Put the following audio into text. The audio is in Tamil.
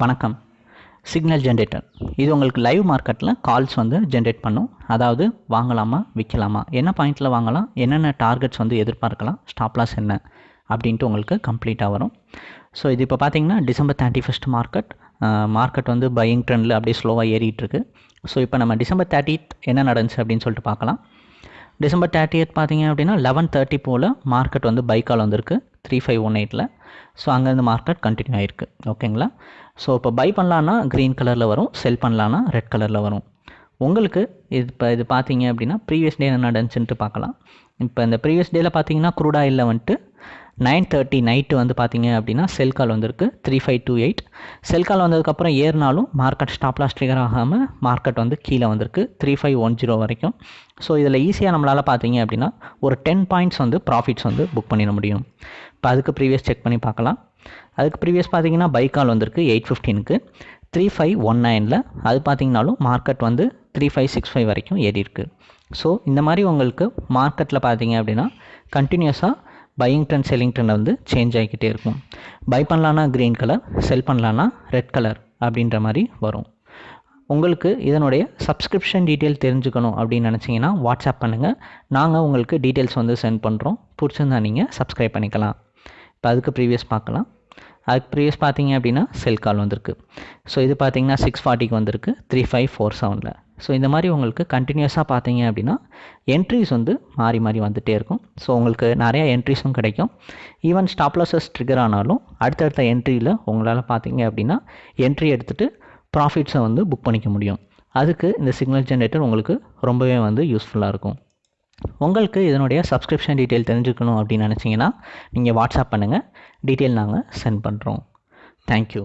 வணக்கம். சிக்னல் ஜென்ரேட்டர் இது உங்களுக்கு லைவ் மார்க்கெட்டில் கால்ஸ் வந்து ஜென்ரேட் பண்ணும். அதாவது வாங்கலாமா விற்கலாமா என்ன பாயிண்டில் வாங்கலாம் என்னென்ன டார்கெட்ஸ் வந்து எதிர்பார்க்கலாம் ஸ்டாப்லாஸ் என்ன அப்படின்ட்டு உங்களுக்கு கம்ப்ளீட்டாக வரும். ஸோ இது இப்போ பார்த்தீங்கன்னா December thirty first market market வந்து பையிங் ட்ரெண்டில் அப்படியே ஸ்லோவாக ஏறிட்டுருக்கு ஸோ இப்போ நம்ம டிசம்பர் தேர்ட்டித் என்ன நடந்துச்சு அப்படின்னு சொல்லிட்டு பார்க்கலாம். டிசம்பர் தேர்ட்டியத் பார்த்தீங்க அப்படின்னா லெவன் தேர்ட்டி போல் மார்க்கெட் வந்து பைக்கால் வந்திருக்கு. த்ரீ ஃபைவ் ஒன் எயிட்டில் ஸோ அங்கேருந்து மார்க்கெட் கண்டினியூ ஆகிருக்கு ஓகேங்களா ஸோ இப்போ பை பண்ணலான்னா க்ரீன் கலரில் வரும். செல் பண்ணலான்னா ரெட் கலரில் வரும். உங்களுக்கு இது இப்போ இது பார்த்தீங்க அப்படின்னா ப்ரீவியஸ் டே என்ன நடந்துச்சுன்ட்டு பார்க்கலாம். இப்போ இந்த ப்ரீவியஸ் டேயில் பார்த்தீங்கன்னா குரூட் ஆயிலில் வந்துட்டு நைன் தேர்ட்டி நைட்டு வந்து பார்த்தீங்க அப்படின்னா செல் கால் வந்திருக்கு. Three five two eight sell call வந்ததுக்கப்புறம் ஏறினாலும் மார்க்கெட் ஸ்டாப் லாஸ் ட்ரிகர் ஆகாமல் மார்க்கெட் வந்து கீழே வந்திருக்கு. த்ரீ ஃபைவ் ஒன் ஜீரோ வரைக்கும். ஸோ இதில் ஈஸியாக நம்மளால் பார்த்தீங்க அப்படின்னா ஒரு டென் பாயிண்ட்ஸ் வந்து ப்ராஃபிட்ஸ் வந்து புக் பண்ணிட முடியும். இப்போ அதுக்கு ப்ரீவியஸ் செக் பண்ணி பார்க்கலாம். அதுக்கு ப்ரீவியஸ் பார்த்தீங்கன்னா பை கால் வந்திருக்கு எயிட் ஃபிஃப்டீனுக்கு த்ரீ ஃபைவ் ஒன் நைனில் அது பார்த்தீங்கனாலும் மார்க்கெட் வந்து த்ரீ ஃபைவ் சிக்ஸ் ஃபைவ் வரைக்கும் ஏறி இருக்குது ஸோ இந்த மாதிரி உங்களுக்கு மார்க்கெட்டில் பார்த்தீங்க அப்படின்னா கண்டினியூஸாக பையிங் ட்ரெண்ட் செல்லிங் ட்ரெண்ட் வந்து சேஞ்ச் ஆகிக்கிட்டே இருக்கும். பை பண்ணலான்னா க்ரீன் கலர் செல் பண்ணலான்னா ரெட் கலர் அப்படின்ற மாதிரி வரும். உங்களுக்கு இதனுடைய சப்ஸ்கிரிப்ஷன் டீட்டெயில் தெரிஞ்சுக்கணும் அப்படின்னு நினச்சிங்கன்னா வாட்ஸ்அப் பண்ணுங்கள் நாங்கள் உங்களுக்கு டீட்டெயில்ஸ் வந்து சென்ட் பண்ணுறோம் பிடிச்சிருந்தா நீங்கள் சப்ஸ்கிரைப் பண்ணிக்கலாம். இப்போ அதுக்கு ப்ரீவியஸ் பார்க்கலாம். அதுக்கு ப்ரீவியஸ் பார்த்தீங்க அப்படின்னா செல் கால் வந்திருக்கு. ஸோ இது பார்த்தீங்கன்னா சிக்ஸ் ஃபார்ட்டிக்கு வந்திருக்கு. த்ரீ ஃபைவ் ஃபோர் செவனில் ஸோ இந்த மாதிரி உங்களுக்கு கண்டினியூஸாக பார்த்தீங்க அப்படின்னா என்ட்ரிஸ் வந்து மாறி மாறி வந்துகிட்டே இருக்கும். ஸோ உங்களுக்கு நிறையா என்ட்ரிஸும் கிடைக்கும். ஈவன் ஸ்டாப் லாஸஸ் ட்ரிகர் ஆனாலும் அடுத்தடுத்த என்ட்ரியில் உங்களால் பார்த்தீங்க அப்படின்னா என்ட்ரி எடுத்துகிட்டு ப்ராஃபிட்ஸை வந்து புக் பண்ணிக்க முடியும். அதுக்கு இந்த சிக்னல் ஜென்ரேட்டர் உங்களுக்கு ரொம்பவே வந்து யூஸ்ஃபுல்லாக இருக்கும். உங்களுக்கு இதனுடைய சப்ஸ்கிரிப்ஷன் டீட்டெயில் தெரிஞ்சுக்கணும் அப்படின்னு நினச்சிங்கன்னா நீங்கள் வாட்ஸ்அப் பண்ணுங்கள் டீட்டெயில் நாங்கள் சென்ட் பண்ணுறோம் தேங்க்யூ